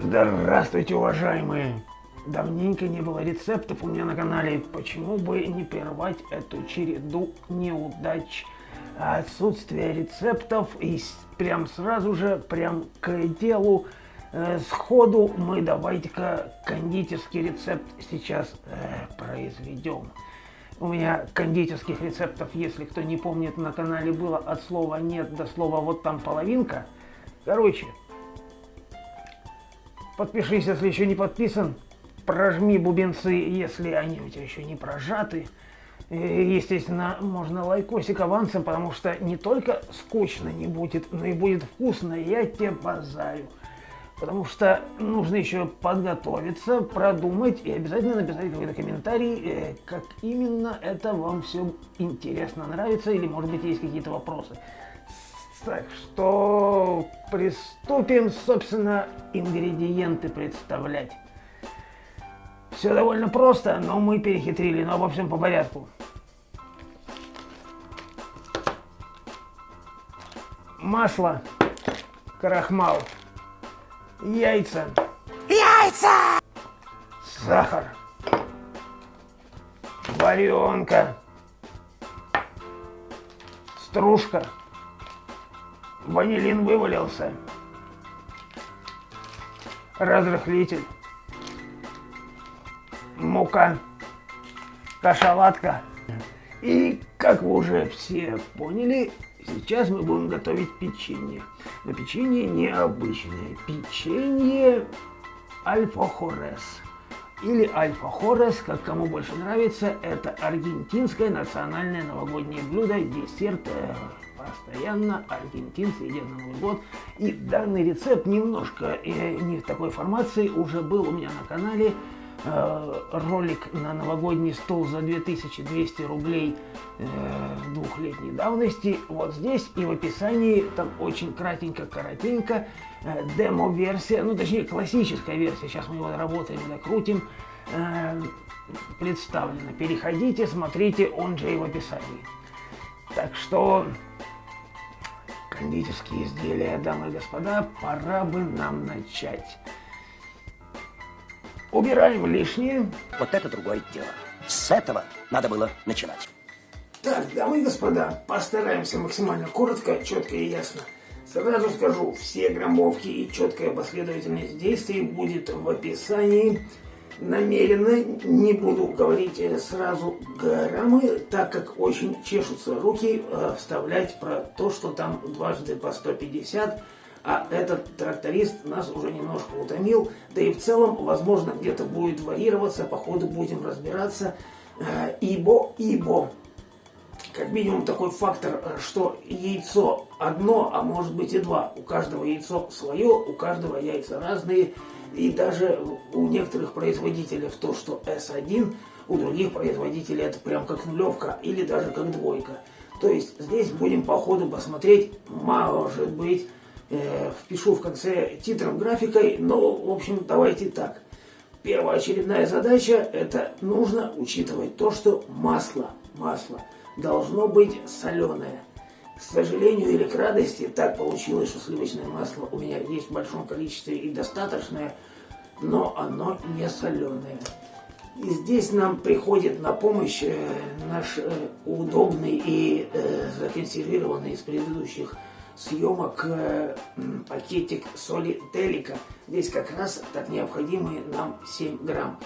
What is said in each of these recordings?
Здравствуйте, уважаемые! Давненько не было рецептов у меня на канале. Почему бы не прервать эту череду неудач? Отсутствие рецептов и прям сразу же, прям к делу, э, сходу мы давайте-ка кондитерский рецепт сейчас э, произведем. У меня кондитерских рецептов, если кто не помнит, на канале было от слова нет до слова вот там половинка. Короче, Подпишись, если еще не подписан. Прожми бубенцы, если они у тебя еще не прожаты. И, естественно, можно лайкосик авансом, потому что не только скучно не будет, но и будет вкусно, я тебе базаю. Потому что нужно еще подготовиться, продумать и обязательно написать какой-то комментарий, э, как именно это вам все интересно, нравится или может быть есть какие-то вопросы. Так что приступим, собственно, ингредиенты представлять. Все довольно просто, но мы перехитрили, но обо всем по порядку. Масло, крахмал, яйца. Яйца! Сахар, варенка, стружка, Ванилин вывалился. Разрыхлитель. Мука. Кашалатка. И, как вы уже все поняли, сейчас мы будем готовить печенье. Но печенье необычное. Печенье альфа-хорес. Или альфа-хорес, как кому больше нравится, это аргентинское национальное новогоднее блюдо, десерт э, постоянно аргентинцы едят на Новый год. И данный рецепт немножко э, не в такой формации уже был у меня на канале. Э, ролик на новогодний стол за 2200 рублей э, двухлетней давности. Вот здесь и в описании там очень кратенько, коротенько э, демо-версия, ну точнее классическая версия, сейчас мы его работаем, докрутим, э, представлена. Переходите, смотрите, он же и в описании. Так что кондитерские изделия, дамы и господа, пора бы нам начать. Убираем лишнее. Вот это другое дело. С этого надо было начинать. Так, дамы и господа, постараемся максимально коротко, четко и ясно. Сразу скажу, все граммовки и четкая последовательность действий будет в описании намеренно не буду говорить э, сразу граммы, так как очень чешутся руки э, вставлять про то, что там дважды по 150, а этот тракторист нас уже немножко утомил, да и в целом, возможно, где-то будет варьироваться, по ходу будем разбираться, э, ибо, ибо, как минимум такой фактор, что яйцо одно, а может быть и два, у каждого яйцо свое, у каждого яйца разные, и даже у некоторых производителей то, что S1, у других производителей это прям как нулевка или даже как двойка. То есть здесь будем по ходу посмотреть, может быть, э, впишу в конце титром графикой, но в общем давайте так. Первоочередная задача это нужно учитывать то, что масло, масло должно быть соленое. К сожалению или к радости, так получилось, что сливочное масло у меня есть в большом количестве и достаточное, но оно не соленое. И здесь нам приходит на помощь э, наш э, удобный и э, законсервированный из предыдущих съемок пакетик соли Телика. Здесь как раз так необходимые нам 7 грамм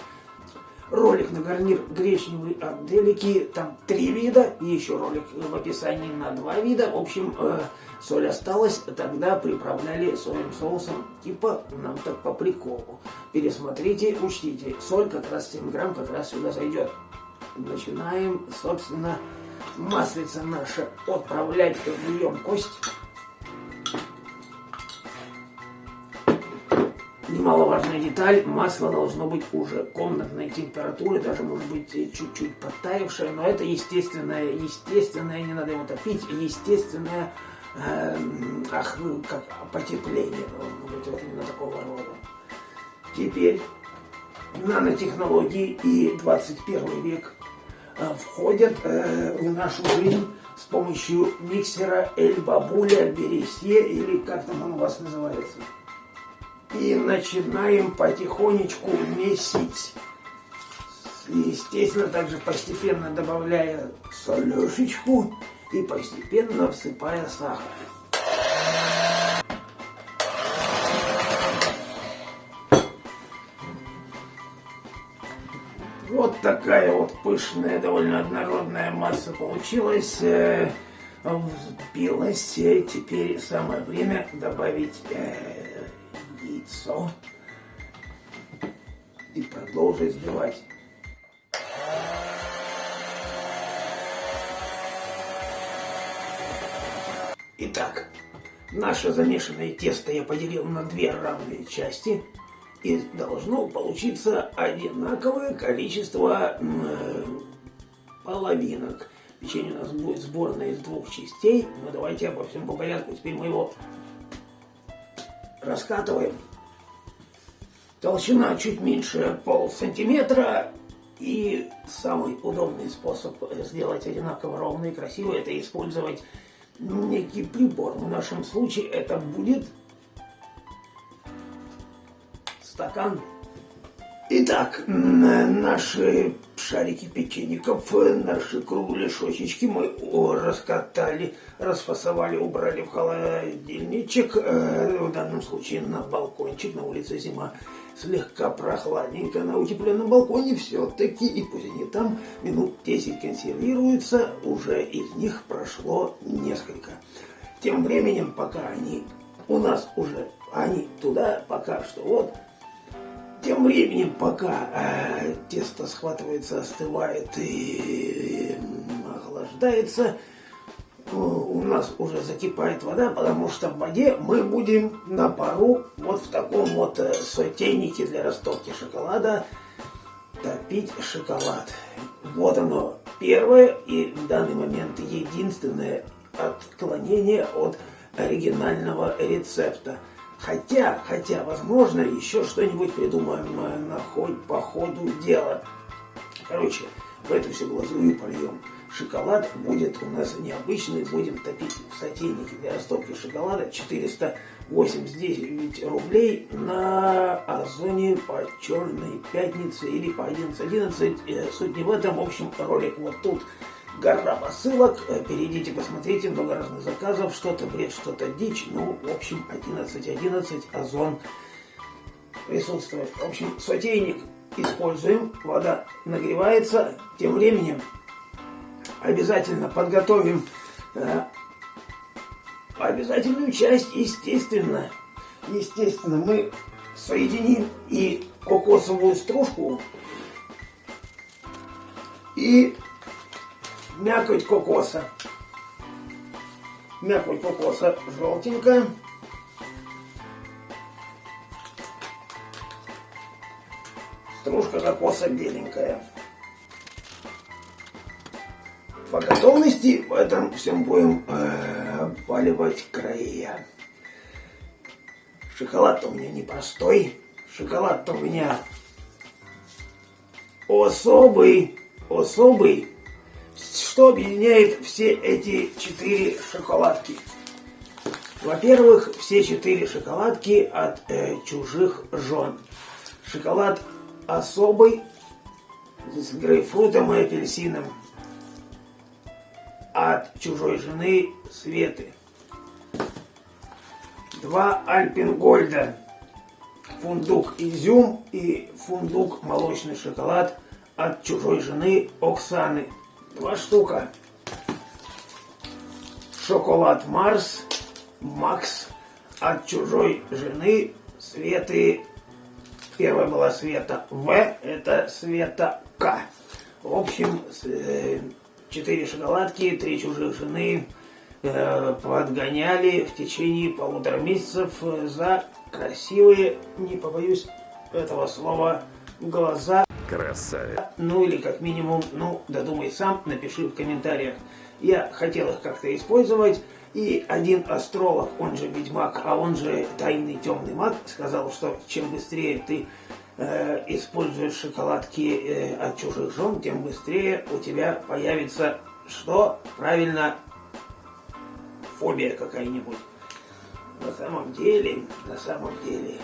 ролик на гарнир гречневый от Делики, там три вида, и еще ролик в описании на два вида. В общем, э, соль осталась, тогда приправляли соевым соусом, типа нам так по приколу. Пересмотрите, учтите, соль как раз 7 грамм как раз сюда зайдет. Начинаем, собственно, маслица наша отправлять в емкость. Немаловажная деталь, масло должно быть уже комнатной температуры, даже может быть чуть-чуть подтаявшее, но это естественное, естественное, не надо его топить, естественное, э, ах, как потепление должно быть вот именно такого рода. Теперь нанотехнологии и 21 век э, входят э, в нашу жизнь с помощью миксера Эль Бабуля Бересье или как там он у вас называется. И начинаем потихонечку месить. Естественно, также постепенно добавляя солешечку и постепенно всыпая сахар. Вот такая вот пышная, довольно однородная масса получилась. Э, взбилась. Теперь самое время добавить э, яйцо и продолжить взбивать. Итак, наше замешанное тесто я поделил на две равные части. И должно получиться одинаковое количество э, половинок. Печенье у нас будет сборное из двух частей. Но давайте обо всем по порядку. Теперь мы его раскатываем. Толщина чуть меньше пол сантиметра. И самый удобный способ сделать одинаково ровно и красиво, это использовать некий прибор. В нашем случае это будет стакан. Итак, наши шарики печеньков, наши кругляшочечки мы раскатали, расфасовали, убрали в холодильничек, э, в данном случае на балкончик, на улице зима слегка прохладненько на утепленном балконе все-таки, и пусть они там минут 10 консервируются, уже из них прошло несколько. Тем временем, пока они у нас уже, они туда пока что вот, тем временем, пока э, тесто схватывается, остывает и, и охлаждается, у нас уже закипает вода, потому что в воде мы будем на пару вот в таком вот э, сотейнике для растопки шоколада топить шоколад. Вот оно первое и в данный момент единственное отклонение от оригинального рецепта. Хотя, хотя, возможно, еще что-нибудь придумаем э, на хоть по ходу дела. Короче, в эту всю глазурь польем шоколад будет у нас необычный, будем топить в сотейнике для растопки шоколада 489 рублей на Озоне по Черной Пятнице или по 11.11. Э, суть не в этом, в общем, ролик вот тут. Гора посылок, э, перейдите, посмотрите, много разных заказов, что-то бред, что-то дичь, ну, в общем, 11.11, Озон присутствует. В общем, сотейник используем, вода нагревается, тем временем обязательно подготовим э, обязательную часть, естественно. Естественно, мы соединим и кокосовую стружку, и мякоть кокоса. Мякоть кокоса желтенькая. Стружка кокоса беленькая. По готовности в этом всем будем э, обваливать края. Шоколад-то у меня непростой. Шоколад-то у меня особый, особый. Что объединяет все эти четыре шоколадки? Во-первых, все четыре шоколадки от э, чужих жен. Шоколад особый, с грейпфрутом и апельсином от чужой жены Светы. Два Альпенгольда. Фундук изюм и фундук молочный шоколад от чужой жены Оксаны. Два штука. Шоколад Марс Макс от чужой жены Светы. Первая была Света В, это Света К. В общем, э, четыре шоколадки, три чужих жены э, подгоняли в течение полутора месяцев э, за красивые, не побоюсь этого слова, глаза. Красавец. Ну или как минимум, ну додумай сам, напиши в комментариях. Я хотел их как-то использовать, и один астролог, он же ведьмак, а он же тайный темный маг, сказал, что чем быстрее ты э, используешь шоколадки э, от чужих жен, тем быстрее у тебя появится что? Правильно, фобия какая-нибудь. На самом деле, на самом деле,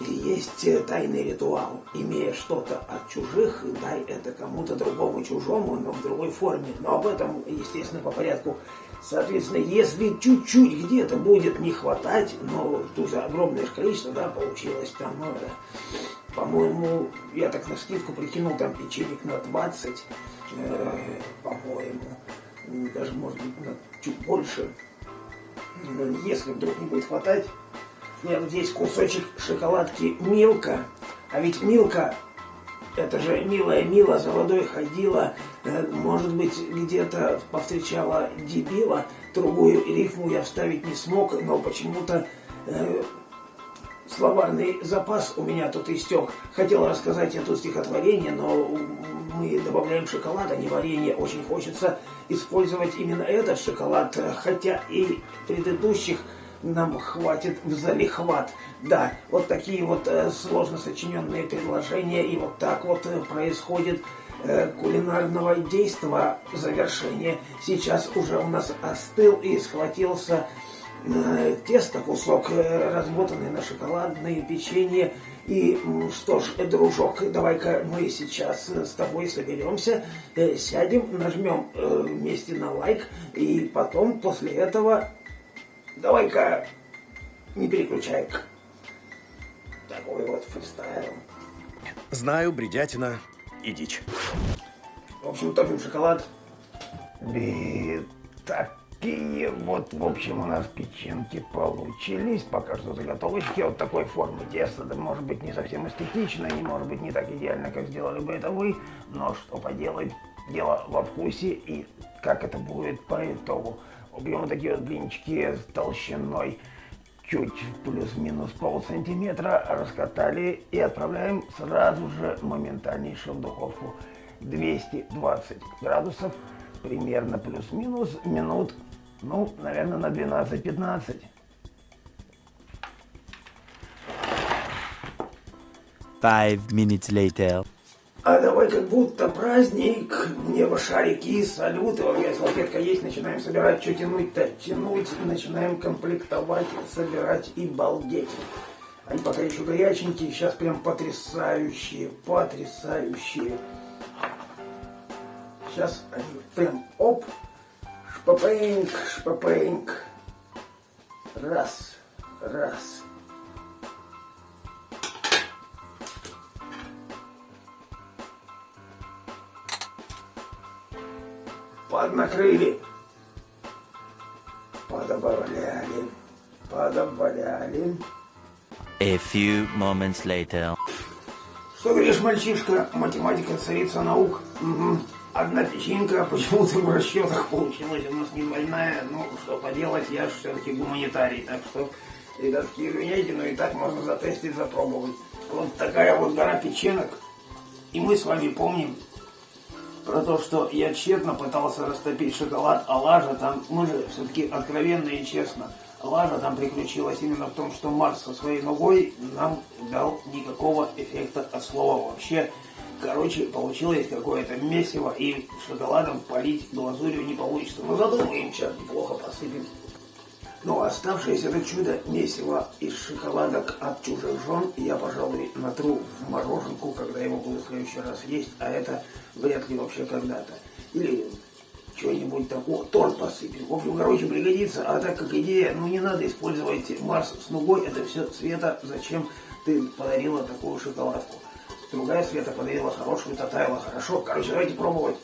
есть э, тайный ритуал. Имея что-то от чужих, дай это кому-то другому чужому, но в другой форме. Но об этом, естественно, по порядку. Соответственно, если чуть-чуть где-то будет не хватать, но тут огромное количество, да, получилось там, ну, по-моему, я так на скидку прикинул, там печенек на 20, э, по-моему, даже, может быть, на чуть больше. Если вдруг не будет хватать, нет, вот здесь кусочек шоколадки Милка. А ведь Милка, это же милая Мила за водой ходила, э, может быть, где-то повстречала дебила. Другую рифму я вставить не смог, но почему-то э, словарный запас у меня тут истек. Хотел рассказать это стихотворение, но мы добавляем шоколад, а не варенье. Очень хочется использовать именно этот шоколад, хотя и предыдущих нам хватит в залихват. Да, вот такие вот э, сложно сочиненные предложения, и вот так вот э, происходит э, кулинарного действа завершение. Сейчас уже у нас остыл и схватился тесто, кусок, э, размотанный на шоколадное печенье. И что ж, дружок, давай-ка мы сейчас с тобой соберемся, э, сядем, нажмем э, вместе на лайк, и потом после этого Давай-ка не переключай. Такой вот фристайл. Знаю, бредятина и дичь. В общем, топим шоколад. И такие вот, в общем, у нас печенки получились. Пока что заготовочки вот такой формы теста. Да, может быть, не совсем эстетично, не может быть не так идеально, как сделали бы это вы. Но что поделать, дело во вкусе и как это будет по итогу. Убьем такие вот блинчики с толщиной чуть плюс-минус пол сантиметра, раскатали и отправляем сразу же моментальнейше в духовку. 220 градусов, примерно плюс-минус минут, ну, наверное, на 12-15. Five minutes later. А давай как будто праздник, небо шарики, салюты, вот я салфетка есть, начинаем собирать, что тянуть-то? Тянуть, начинаем комплектовать, собирать и балдеть. Они пока еще горяченькие, сейчас прям потрясающие, потрясающие. Сейчас они прям оп, шпапеньк, шпапеньк. Раз, раз. поднакрыли, подобавляли, подобавляли. A few moments later. Что говоришь, мальчишка, математика царица наук? Угу. Одна печенька почему-то в расчетах получилась у нас не двойная. Ну, что поделать, я же все-таки гуманитарий. Так что, ребятки, извиняйте, но и так можно затестить, запробовать. Вот такая вот гора печенок. И мы с вами помним, про то, что я тщетно пытался растопить шоколад, а лажа там, мы же все-таки откровенно и честно, лажа там приключилась именно в том, что Марс со своей ногой нам дал никакого эффекта от слова вообще. Короче, получилось какое-то месиво, и шоколадом полить глазурью не получится. Но мы им сейчас неплохо посыпем. Но ну, оставшееся это чудо месиво из шоколадок от чужих жен я, пожалуй, натру в мороженку, когда его буду в следующий раз есть, а это вряд ли вообще когда-то. Или что-нибудь там, о, торт посыпем. В общем, короче, пригодится, а так как идея, ну не надо использовать Марс с нугой, это все Света, зачем ты подарила такую шоколадку. Другая Света подарила хорошую, татайла, хорошо. Короче, давайте пробовать.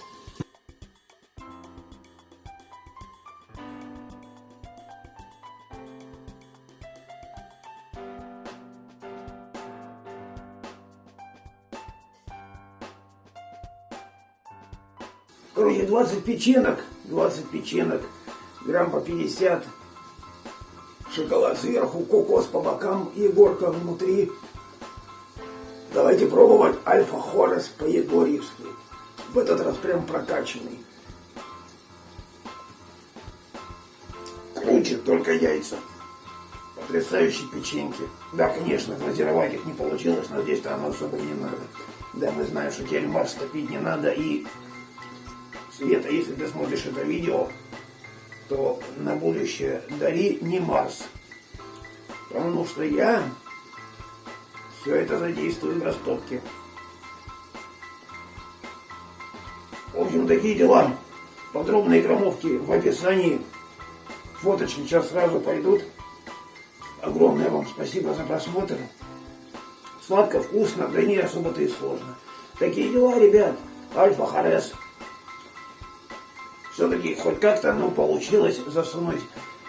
Короче, 20 печенок, 20 печенок, грамм по 50, шоколад сверху, кокос по бокам, егорка внутри. Давайте пробовать альфа-хорес по-егорьевски. В этот раз прям прокачанный. Круче только яйца. Потрясающие печеньки. Да, конечно, глазировать их не получилось, но здесь-то оно особо не надо. Да, мы знаем, что тельмар стопить не надо и Света, если ты смотришь это видео, то на будущее дари не Марс. Потому что я Все это задействует в растопке. В общем, такие дела. Подробные граммовки в описании. Фоточки сейчас сразу пойдут. Огромное вам спасибо за просмотр. Сладко, вкусно, да не особо-то и сложно. Такие дела, ребят. Альфа Харес. Все-таки хоть как-то ну, получилось засунуть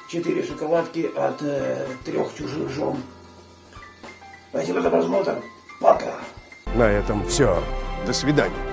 четыре шоколадки от э, трех чужих жен. Спасибо за просмотр. Пока. На этом все. До свидания.